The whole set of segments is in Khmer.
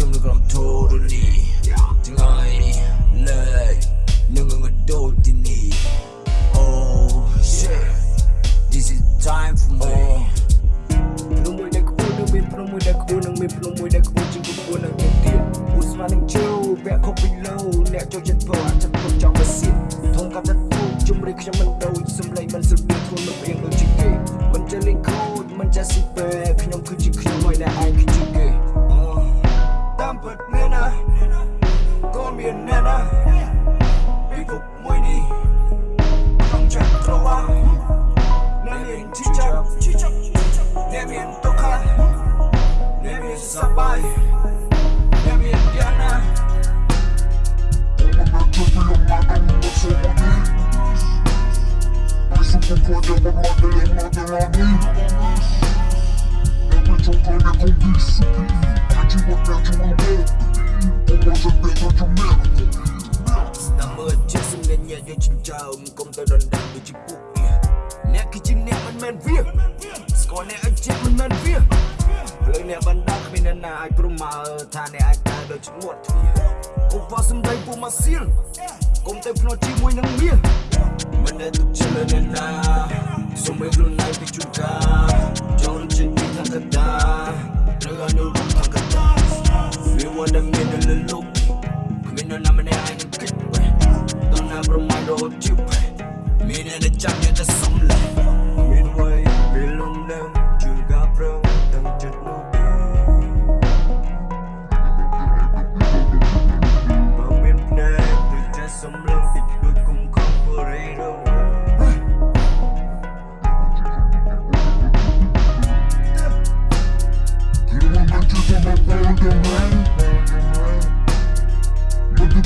ខ្ញុំនឹងក្រុម totally ថ្ងៃនេះលេខនឹងងើដូចទីនេះ Oh shit This is time for me ព្រមមួយដែលខ្ពស់នឹងមានព្រមមួយដែលខ្ពស់នឹងមានព្រមមួយដែលខ្ពស់ជាងខ្ពស់នឹងទៅទៀតពូស្មាននឹងជោវាក់ខុសពីលោអ្នកចូលចិត្តពោអាចចិត្តទុកចង់មកសៀតធំកាត់ចិត្តពូជំរាបខ្ញុំមិនដូចសំឡេងមិនសុទ្ធមានធន់មិនព្រៀងដូចជាគេមិនចេះលេងខូចមិនចេះស៊ីពេ chậm Nêm yên tốc khăn Nêm yên sắp bay Nêm yên gian nan Cảm ơn Jason nghe nhạc cho chim chào Công tơ đoàn đàn vì chim quốc គឺជាអ្នកមិនមែនវាស្គាល់អ្នកឲ្យចិត្តមិនមែនវាភ្លើងអ្នកបណ្ដាគ្មានអ្នកណាអាចប្រមាលថាអ្នកអាចដើរដូចឈ្មោះទ្វាឧបសំដីពួកម៉ាស៊ីលកុំទៅភ្នាល់ជាមួយនឹងមាស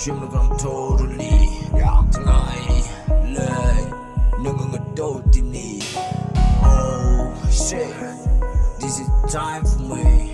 취미감 totally 장난이 like 누군가 또 Oh shit. This is time for me.